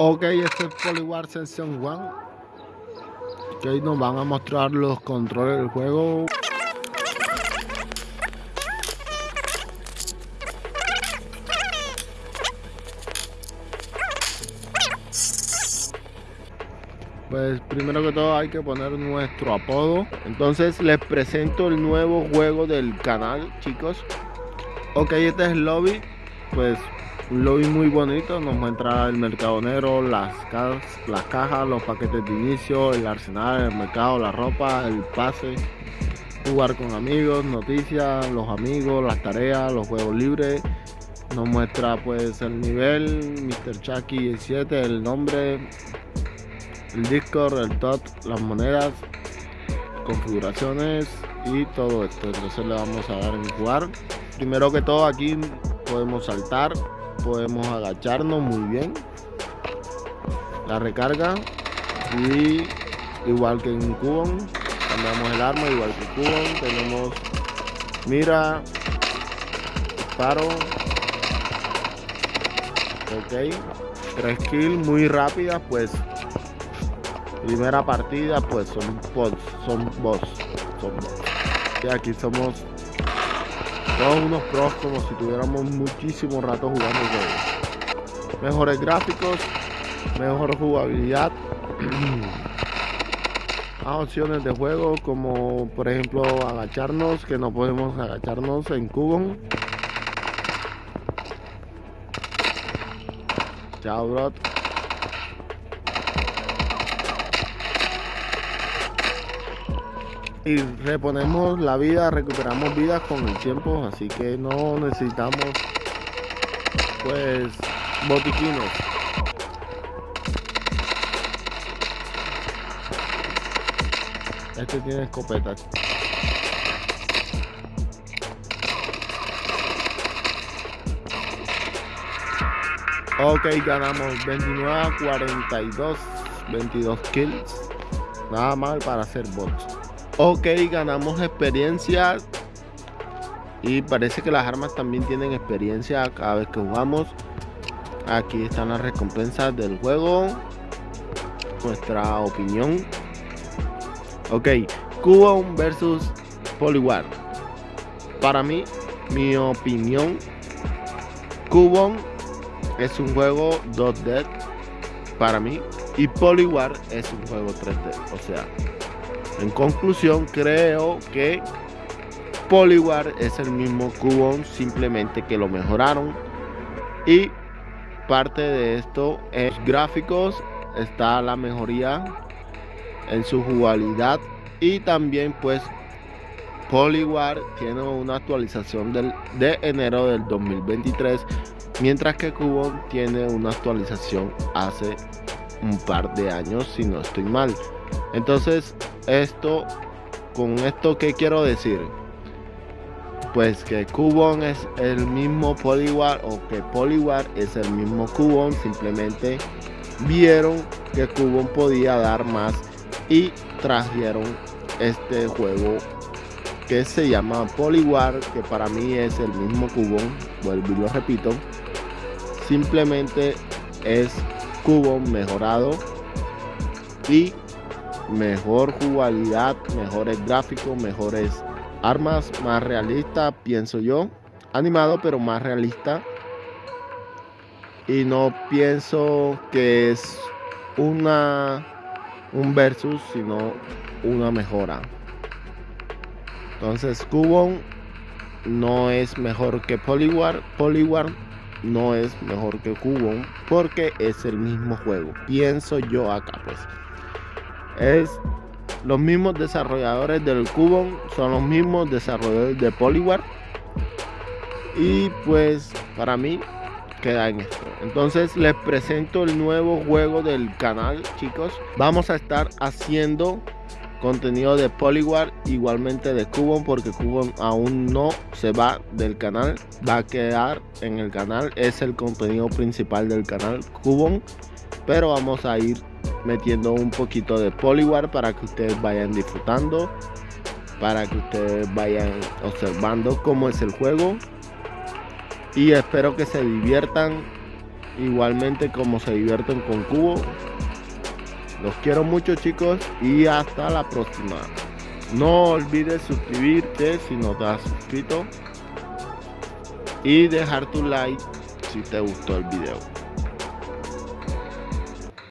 Ok, este es Poliwar Session 1. Que nos van a mostrar los controles del juego. Pues primero que todo hay que poner nuestro apodo. Entonces les presento el nuevo juego del canal, chicos. Ok, este es el lobby. Pues un lobby muy bonito, nos muestra el mercado negro, las, las cajas, los paquetes de inicio, el arsenal, el mercado, la ropa, el pase, jugar con amigos, noticias, los amigos, las tareas, los juegos libres. Nos muestra pues el nivel, Mr. Chucky 7, el nombre, el Discord, el top, las monedas, configuraciones y todo esto. Entonces le vamos a dar en jugar. Primero que todo aquí podemos saltar, podemos agacharnos muy bien. La recarga. Y igual que en Cubon cambiamos el arma igual que Cubon tenemos mira disparo ok tres kills muy rápidas pues. Primera partida pues son boss son boss son boss y aquí somos todos unos pros como si tuviéramos muchísimo rato jugando juegos. Mejores gráficos, mejor jugabilidad. Más opciones de juego como por ejemplo agacharnos, que no podemos agacharnos en cubo. Chao, bro. Y reponemos la vida, recuperamos vidas con el tiempo, así que no necesitamos pues botiquines. Este tiene escopeta. Ok, ganamos 29 a 42, 22 kills. Nada mal para hacer bots. Ok, ganamos experiencia. Y parece que las armas también tienen experiencia cada vez que jugamos. Aquí están las recompensas del juego. Nuestra opinión. Ok, Cubon versus Poliwar. Para mí, mi opinión, Cubon es un juego 2D para mí. Y Poliwar es un juego 3D. O sea, en conclusión, creo que Poliwar es el mismo Cubon, simplemente que lo mejoraron. Y parte de esto es gráficos, está la mejoría en su jugabilidad y también pues Poliwar tiene una actualización del, de enero del 2023 mientras que Cubon tiene una actualización hace un par de años si no estoy mal entonces esto, con esto, ¿qué quiero decir? Pues que Cubon es el mismo Poliwar o que Poliwar es el mismo Cubon, simplemente vieron que Cubon podía dar más y trajeron este juego que se llama Poliwar, que para mí es el mismo Cubon, vuelvo y lo repito, simplemente es Cubon mejorado y mejor jugabilidad, mejores gráficos, mejores armas, más realista, pienso yo. Animado, pero más realista. Y no pienso que es una un versus, sino una mejora. Entonces, Cubon no es mejor que Poliwar. Poliwar no es mejor que Cubon porque es el mismo juego. Pienso yo acá, pues es los mismos desarrolladores del Cubon, son los mismos desarrolladores de Poliwar. Y pues para mí queda en esto. Entonces les presento el nuevo juego del canal, chicos. Vamos a estar haciendo contenido de Poliwar, igualmente de Cubon, porque Cubon aún no se va del canal, va a quedar en el canal, es el contenido principal del canal Cubon, pero vamos a ir metiendo un poquito de Poliwar para que ustedes vayan disfrutando, para que ustedes vayan observando cómo es el juego y espero que se diviertan igualmente como se divierten con cubo. Los quiero mucho chicos y hasta la próxima. No olvides suscribirte si no te has suscrito y dejar tu like si te gustó el video.